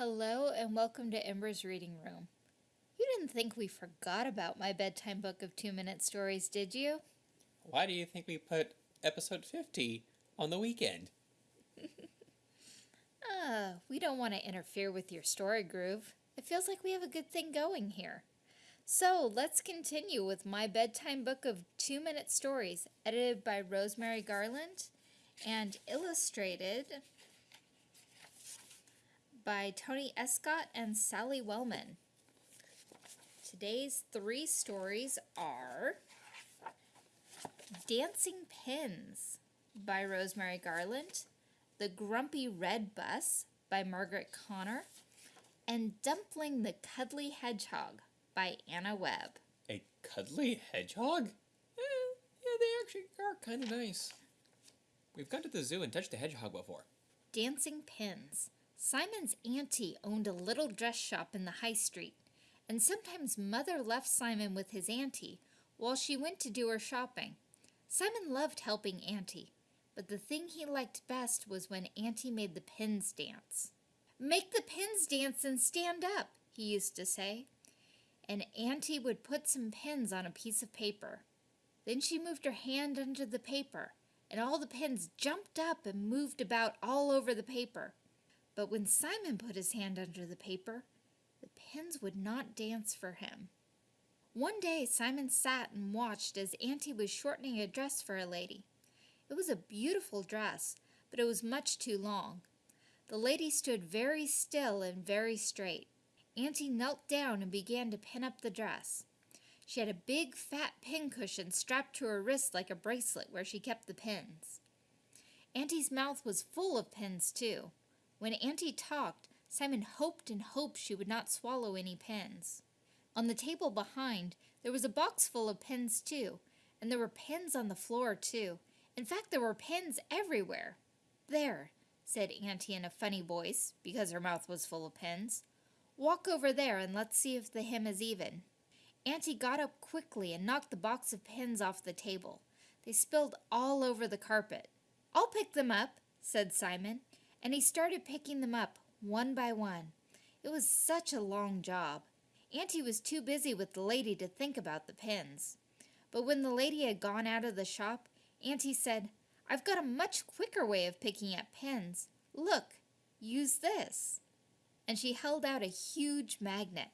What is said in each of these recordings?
Hello and welcome to Ember's Reading Room. You didn't think we forgot about my bedtime book of two-minute stories, did you? Why do you think we put episode 50 on the weekend? Ah, we don't want to interfere with your story groove. It feels like we have a good thing going here. So let's continue with my bedtime book of two-minute stories, edited by Rosemary Garland and illustrated by Tony Escott and Sally Wellman. Today's three stories are Dancing Pins by Rosemary Garland, The Grumpy Red Bus by Margaret Connor, and Dumpling the Cuddly Hedgehog by Anna Webb. A cuddly hedgehog? Eh, yeah, they actually are kind of nice. We've gone to the zoo and touched a hedgehog before. Dancing Pins. Simon's auntie owned a little dress shop in the high street, and sometimes Mother left Simon with his auntie while she went to do her shopping. Simon loved helping auntie, but the thing he liked best was when auntie made the pins dance. Make the pins dance and stand up, he used to say. And auntie would put some pins on a piece of paper. Then she moved her hand under the paper, and all the pins jumped up and moved about all over the paper. But when Simon put his hand under the paper, the pins would not dance for him. One day Simon sat and watched as Auntie was shortening a dress for a lady. It was a beautiful dress, but it was much too long. The lady stood very still and very straight. Auntie knelt down and began to pin up the dress. She had a big fat pin cushion strapped to her wrist like a bracelet where she kept the pins. Auntie's mouth was full of pins too. When Auntie talked, Simon hoped and hoped she would not swallow any pins. On the table behind, there was a box full of pins too, and there were pins on the floor too. In fact, there were pins everywhere. There, said Auntie in a funny voice, because her mouth was full of pins. Walk over there and let's see if the hem is even. Auntie got up quickly and knocked the box of pins off the table. They spilled all over the carpet. I'll pick them up, said Simon and he started picking them up one by one. It was such a long job. Auntie was too busy with the lady to think about the pins. But when the lady had gone out of the shop, Auntie said, I've got a much quicker way of picking up pins. Look, use this. And she held out a huge magnet.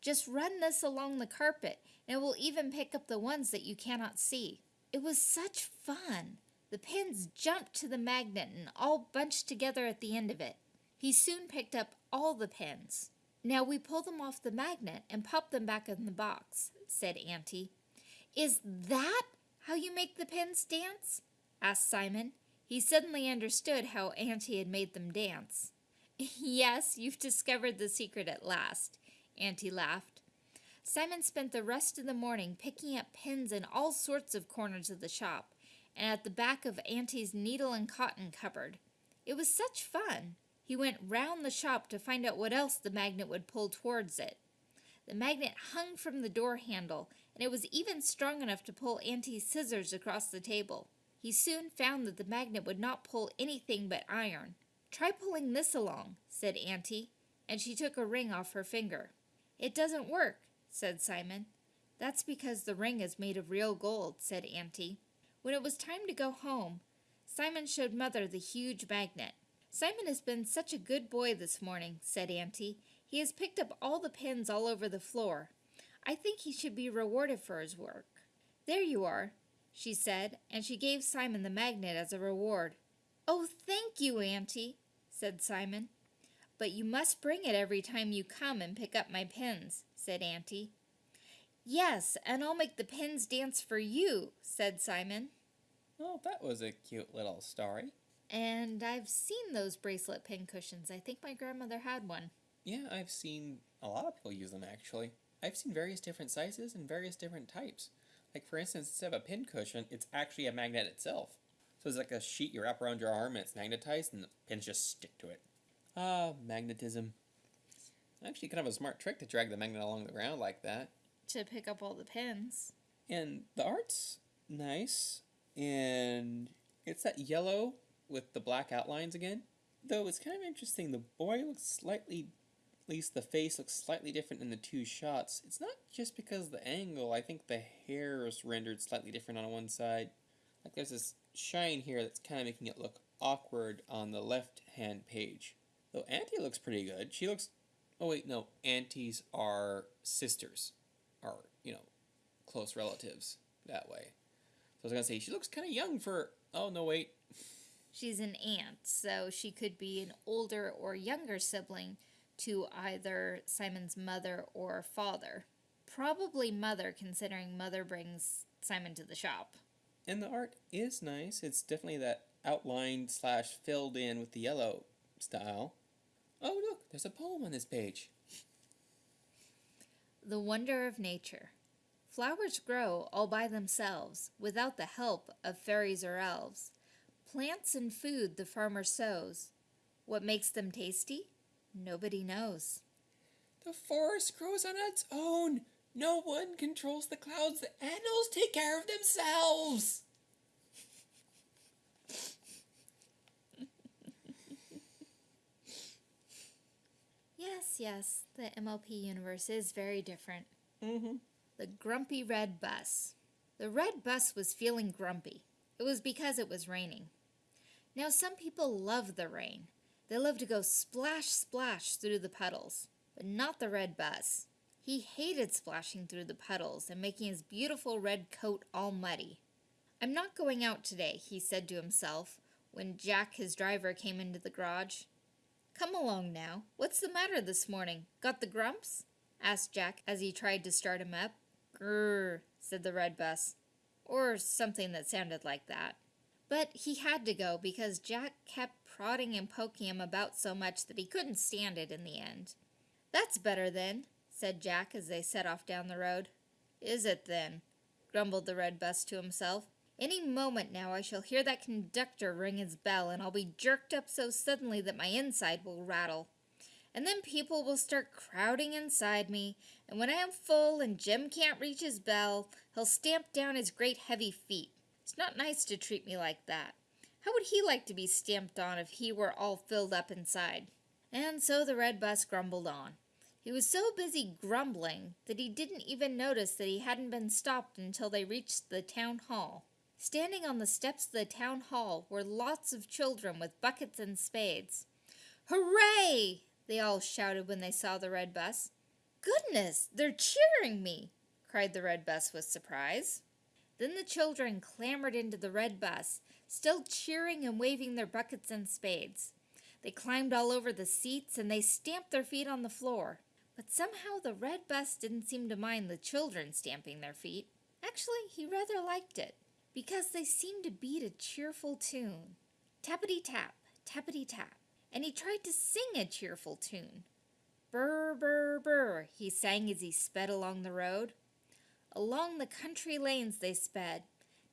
Just run this along the carpet, and it will even pick up the ones that you cannot see. It was such fun. The pins jumped to the magnet and all bunched together at the end of it. He soon picked up all the pins. Now we pull them off the magnet and pop them back in the box, said Auntie. Is that how you make the pins dance? asked Simon. He suddenly understood how Auntie had made them dance. yes, you've discovered the secret at last, Auntie laughed. Simon spent the rest of the morning picking up pins in all sorts of corners of the shop at the back of Auntie's needle and cotton cupboard. It was such fun. He went round the shop to find out what else the magnet would pull towards it. The magnet hung from the door handle, and it was even strong enough to pull Auntie's scissors across the table. He soon found that the magnet would not pull anything but iron. Try pulling this along, said Auntie, and she took a ring off her finger. It doesn't work, said Simon. That's because the ring is made of real gold, said Auntie. When it was time to go home, Simon showed Mother the huge magnet. Simon has been such a good boy this morning, said Auntie. He has picked up all the pins all over the floor. I think he should be rewarded for his work. There you are, she said, and she gave Simon the magnet as a reward. Oh, thank you, Auntie, said Simon. But you must bring it every time you come and pick up my pins, said Auntie. Yes, and I'll make the pins dance for you, said Simon. Oh, that was a cute little story. And I've seen those bracelet pin cushions. I think my grandmother had one. Yeah, I've seen a lot of people use them actually. I've seen various different sizes and various different types. Like for instance, instead of a pin cushion, it's actually a magnet itself. So it's like a sheet you wrap around your arm and it's magnetized and the pins just stick to it. Ah, magnetism. Actually kind of a smart trick to drag the magnet along the ground like that to pick up all the pins. And the art's nice, and it's that yellow with the black outlines again. Though it's kind of interesting, the boy looks slightly, at least the face looks slightly different in the two shots. It's not just because of the angle, I think the hair is rendered slightly different on one side. Like there's this shine here that's kind of making it look awkward on the left hand page. Though Auntie looks pretty good. She looks. Oh, wait, no. Aunties are sisters. Are, you know, close relatives that way. So I was to say, she looks kind of young for. Oh, no, wait. She's an aunt, so she could be an older or younger sibling to either Simon's mother or father. Probably mother, considering mother brings Simon to the shop. And the art is nice. It's definitely that outlined slash filled in with the yellow style. Oh, look, there's a poem on this page. The wonder of nature. Flowers grow all by themselves, without the help of fairies or elves. Plants and food the farmer sows. What makes them tasty? Nobody knows. The forest grows on its own. No one controls the clouds. The animals take care of themselves. Yes, yes, the MLP universe is very different. Mm-hmm. The grumpy red bus. The red bus was feeling grumpy. It was because it was raining. Now, some people love the rain. They love to go splash, splash through the puddles, but not the red bus. He hated splashing through the puddles and making his beautiful red coat all muddy. I'm not going out today, he said to himself when Jack, his driver, came into the garage. Come along now. What's the matter this morning? Got the grumps? asked Jack as he tried to start him up. Grrr, said the red bus. Or something that sounded like that. But he had to go because Jack kept prodding and poking him about so much that he couldn't stand it in the end. That's better then, said Jack as they set off down the road. Is it then? grumbled the red bus to himself. Any moment now I shall hear that conductor ring his bell, and I'll be jerked up so suddenly that my inside will rattle. And then people will start crowding inside me, and when I am full and Jim can't reach his bell, he'll stamp down his great heavy feet. It's not nice to treat me like that. How would he like to be stamped on if he were all filled up inside? And so the red bus grumbled on. He was so busy grumbling that he didn't even notice that he hadn't been stopped until they reached the town hall. Standing on the steps of the town hall were lots of children with buckets and spades. Hooray! They all shouted when they saw the red bus. Goodness, they're cheering me! cried the red bus with surprise. Then the children clambered into the red bus, still cheering and waving their buckets and spades. They climbed all over the seats and they stamped their feet on the floor. But somehow the red bus didn't seem to mind the children stamping their feet. Actually, he rather liked it, because they seemed to beat a cheerful tune. Tappity tap, tappity tap. And he tried to sing a cheerful tune. Burr, burr, burr, he sang as he sped along the road. Along the country lanes they sped,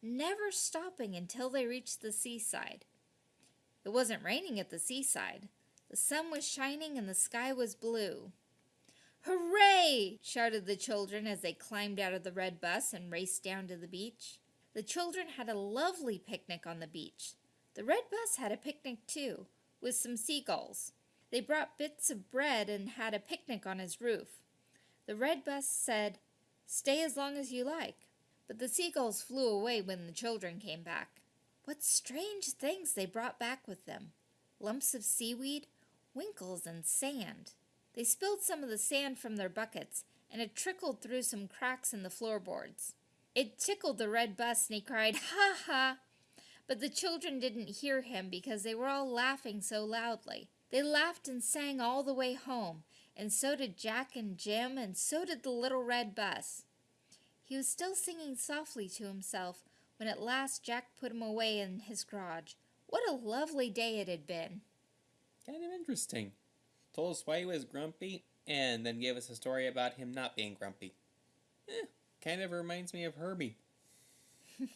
never stopping until they reached the seaside. It wasn't raining at the seaside. The sun was shining and the sky was blue. Hooray! shouted the children as they climbed out of the red bus and raced down to the beach. The children had a lovely picnic on the beach. The red bus had a picnic too, with some seagulls. They brought bits of bread and had a picnic on his roof. The red bus said, Stay as long as you like. But the seagulls flew away when the children came back. What strange things they brought back with them lumps of seaweed, winkles, and sand. They spilled some of the sand from their buckets, and it trickled through some cracks in the floorboards. It tickled the red bus, and he cried, Ha ha! But the children didn't hear him because they were all laughing so loudly. They laughed and sang all the way home, and so did Jack and Jim, and so did the little red bus. He was still singing softly to himself when at last Jack put him away in his garage. What a lovely day it had been! Kind of interesting. Told us why he was grumpy, and then gave us a story about him not being grumpy. Eh, kind of reminds me of Herbie. uh,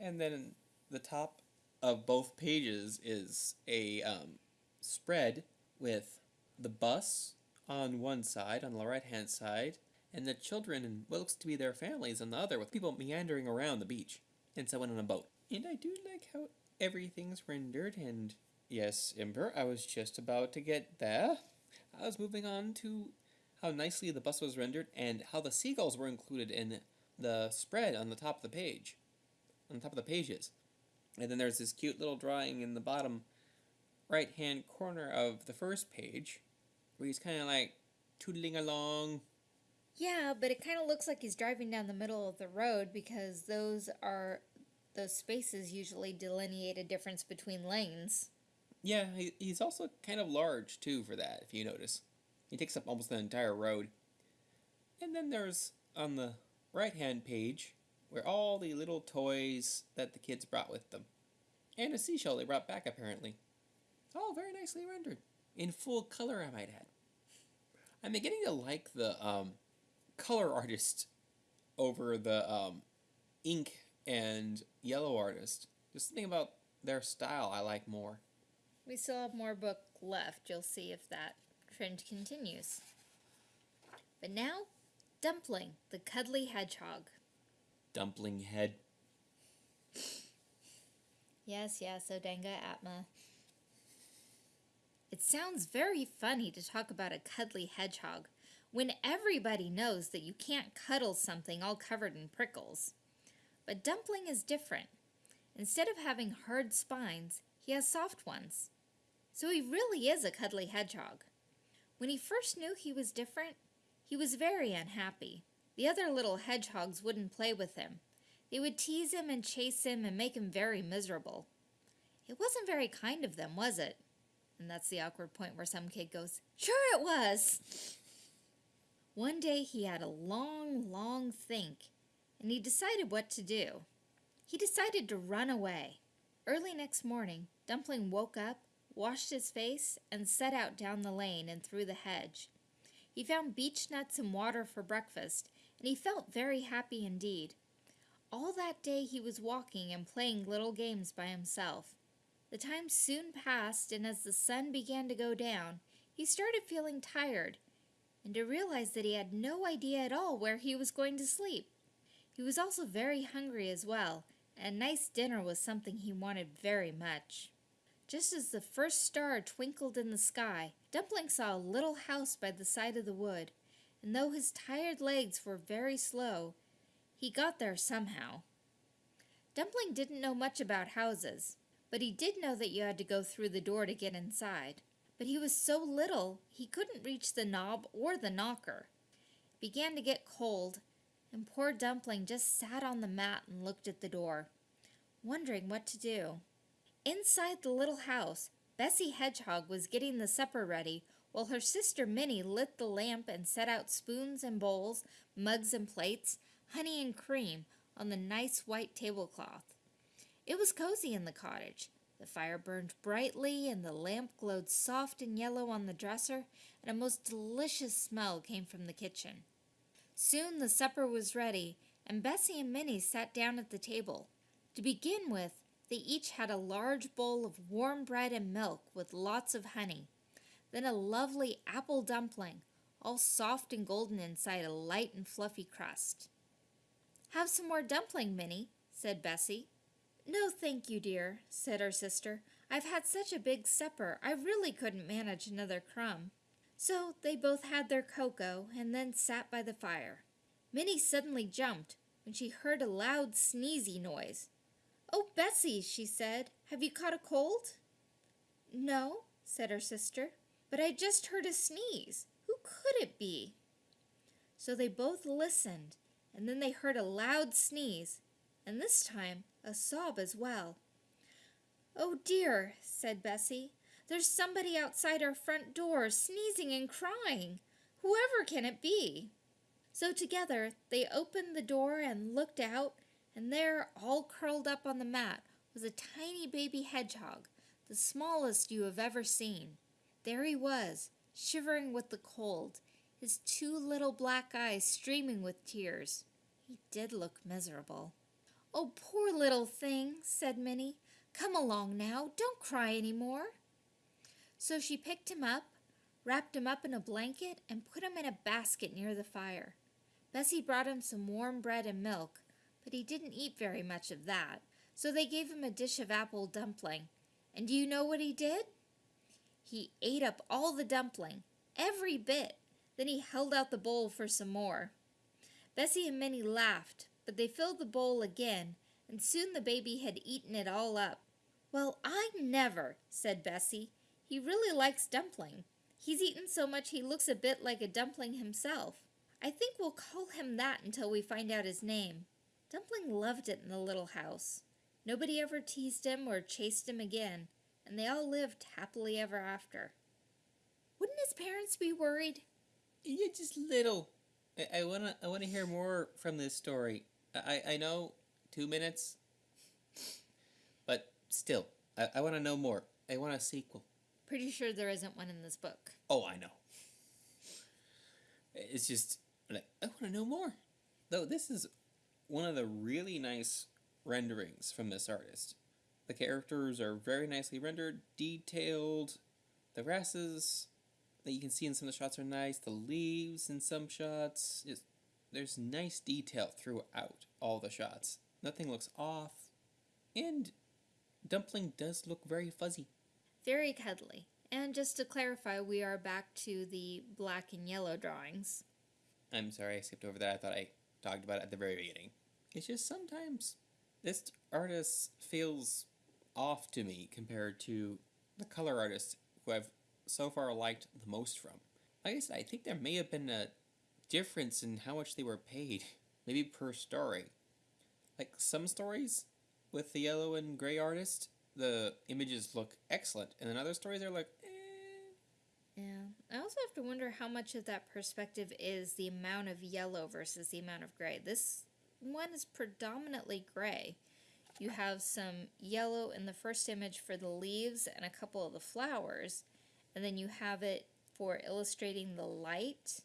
and then the top of both pages is a um, spread with the bus on one side, on the right hand side, and the children and what looks to be their families on the other, with people meandering around the beach, and someone on a boat. And I do like how everything's rendered, and yes, Ember, I was just about to get there. I was moving on to how nicely the bus was rendered and how the seagulls were included in the spread on the top of the page, on top of the pages. And then there's this cute little drawing in the bottom right hand corner of the first page where he's kind of like tootling along. Yeah, but it kind of looks like he's driving down the middle of the road because those are those spaces usually delineate a difference between lanes. Yeah, he, he's also kind of large too for that, if you notice. He takes up almost the entire road. And then there's on the right hand page where all the little toys that the kids brought with them. And a seashell they brought back apparently. It's all very nicely rendered. In full color, I might add. I'm beginning to like the um, color artist over the um, ink and yellow artist. Just something about their style I like more. We still have more book left. You'll see if that trend continues. But now, Dumpling, the cuddly hedgehog. Dumpling head. Yes, yes, Odenga Atma. It sounds very funny to talk about a cuddly hedgehog when everybody knows that you can't cuddle something all covered in prickles. But Dumpling is different. Instead of having hard spines, he has soft ones. So he really is a cuddly hedgehog. When he first knew he was different, he was very unhappy. The other little hedgehogs wouldn't play with him. They would tease him and chase him and make him very miserable. It wasn't very kind of them, was it? And that's the awkward point where some kid goes, Sure it was! One day he had a long, long think, and he decided what to do. He decided to run away. Early next morning, Dumpling woke up, washed his face, and set out down the lane and through the hedge. He found beech nuts and water for breakfast, and he felt very happy indeed. All that day he was walking and playing little games by himself. The time soon passed, and as the sun began to go down, he started feeling tired, and to realize that he had no idea at all where he was going to sleep. He was also very hungry as well, and a nice dinner was something he wanted very much. Just as the first star twinkled in the sky, Dumpling saw a little house by the side of the wood, and though his tired legs were very slow, he got there somehow. Dumpling didn't know much about houses, but he did know that you had to go through the door to get inside. But he was so little, he couldn't reach the knob or the knocker. It began to get cold, and poor Dumpling just sat on the mat and looked at the door, wondering what to do. Inside the little house, Bessie Hedgehog was getting the supper ready while her sister Minnie lit the lamp and set out spoons and bowls, mugs and plates, honey and cream on the nice white tablecloth. It was cozy in the cottage. The fire burned brightly and the lamp glowed soft and yellow on the dresser, and a most delicious smell came from the kitchen. Soon the supper was ready, and Bessie and Minnie sat down at the table. To begin with, they each had a large bowl of warm bread and milk with lots of honey, then a lovely apple dumpling, all soft and golden inside a light and fluffy crust. Have some more dumpling, Minnie, said Bessie. No, thank you, dear, said her sister. I've had such a big supper, I really couldn't manage another crumb. So they both had their cocoa and then sat by the fire. Minnie suddenly jumped when she heard a loud sneezy noise. Oh, Bessie, she said, have you caught a cold? No, said her sister, but I just heard a sneeze. Who could it be? So they both listened, and then they heard a loud sneeze, and this time a sob as well. Oh dear, said Bessie, there's somebody outside our front door sneezing and crying. Whoever can it be? So together they opened the door and looked out, and there, all curled up on the mat, was a tiny baby hedgehog, the smallest you have ever seen. There he was, shivering with the cold, his two little black eyes streaming with tears. He did look miserable. Oh, poor little thing, said Minnie. Come along now, don't cry any more. So she picked him up, wrapped him up in a blanket, and put him in a basket near the fire. Bessie brought him some warm bread and milk, but he didn't eat very much of that, So they gave him a dish of apple dumpling. And do you know what he did? He ate up all the dumpling, every bit. Then he held out the bowl for some more. Bessie and Minnie laughed, but they filled the bowl again, and soon the baby had eaten it all up. Well, I never, said Bessie. He really likes dumpling. He's eaten so much he looks a bit like a dumpling himself. I think we'll call him that until we find out his name. Dumpling loved it in the little house. Nobody ever teased him or chased him again, and they all lived happily ever after. Wouldn't his parents be worried? Yeah, just little. I, I wanna I wanna hear more from this story. I I know two minutes, but still, I, I want to know more. I want a sequel. Pretty sure there isn't one in this book. Oh, I know. It's just like I want to know more. Though this is one of the really nice renderings from this artist. The characters are very nicely rendered, detailed. The grasses that you can see in some of the shots are nice. The leaves in some shots, there's nice detail throughout all the shots. Nothing looks off, and Dumpling does look very fuzzy. Very cuddly. And just to clarify, we are back to the black and yellow drawings. I'm sorry I skipped over that. I thought I talked about it at the very beginning. It's just sometimes this artist feels off to me compared to the color artists who I've so far liked the most from. Like I said, I think there may have been a difference in how much they were paid, maybe per story. Like some stories with the yellow and gray artist, the images look excellent, and then other stories are like, eh. Yeah. I also have to wonder how much of that perspective is the amount of yellow versus the amount of gray. This one is predominantly gray. You have some yellow in the first image for the leaves and a couple of the flowers, and then you have it for illustrating the light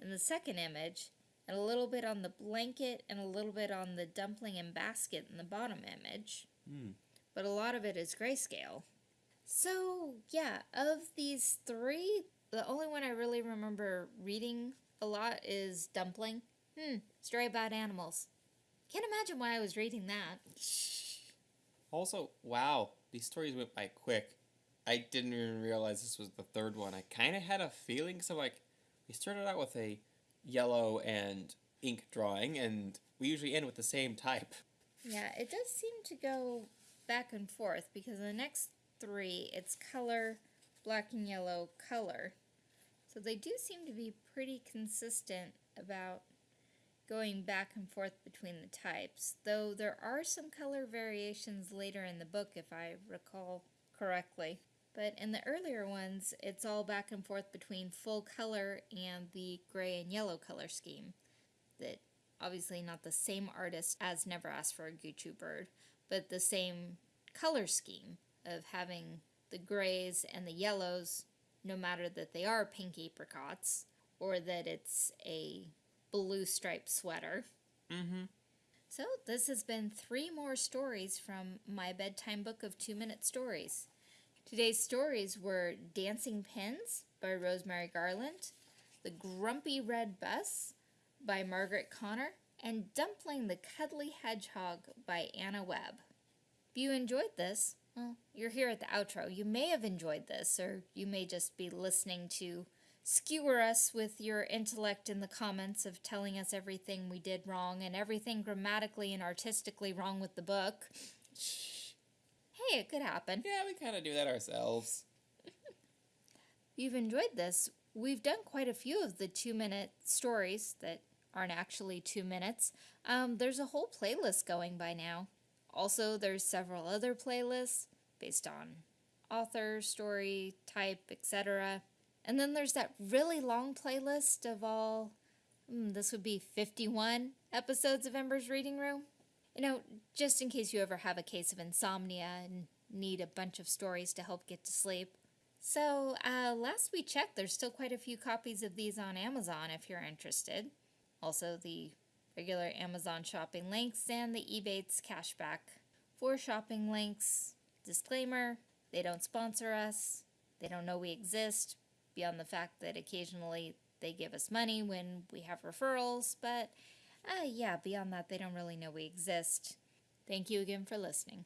in the second image, and a little bit on the blanket and a little bit on the dumpling and basket in the bottom image. Hmm. But a lot of it is grayscale. So, yeah, of these three, the only one I really remember reading a lot is Dumpling. Hmm, story about animals. Can't imagine why I was reading that. Also, wow, these stories went by quick. I didn't even realize this was the third one. I kind of had a feeling, so like, we started out with a yellow and ink drawing, and we usually end with the same type. Yeah, it does seem to go back and forth because the next three, it's color, black and yellow, color. So they do seem to be pretty consistent about going back and forth between the types, though there are some color variations later in the book if I recall correctly. But in the earlier ones, it's all back and forth between full color and the gray and yellow color scheme. That obviously not the same artist as Never Asked for a Gucci Bird, but the same color scheme of having the grays and the yellows, no matter that they are pink apricots or that it's a blue striped sweater. Mm-hmm. So, this has been three more stories from my bedtime book of two minute stories. Today's stories were Dancing Pins by Rosemary Garland, The Grumpy Red Bus by Margaret Connor, and Dumpling the Cuddly Hedgehog by Anna Webb. If you enjoyed this, well, you're here at the outro. You may have enjoyed this, or you may just be listening to skewer us with your intellect in the comments of telling us everything we did wrong and everything grammatically and artistically wrong with the book. Hey, it could happen. Yeah, we kind of do that ourselves. You've enjoyed this, we've done quite a few of the two minute stories that aren't actually two minutes. Um, there's a whole playlist going by now. Also, there's several other playlists based on author, story, type, etc. And then there's that really long playlist of all, mm, this would be 51 episodes of Ember's Reading Room. You know, just in case you ever have a case of insomnia and need a bunch of stories to help get to sleep. So, uh, last we checked, there's still quite a few copies of these on Amazon if you're interested. Also, the regular Amazon shopping links and the Ebates cashback for shopping links. Disclaimer they don't sponsor us, they don't know we exist, beyond the fact that occasionally they give us money when we have referrals, but uh, yeah, beyond that, they don't really know we exist. Thank you again for listening.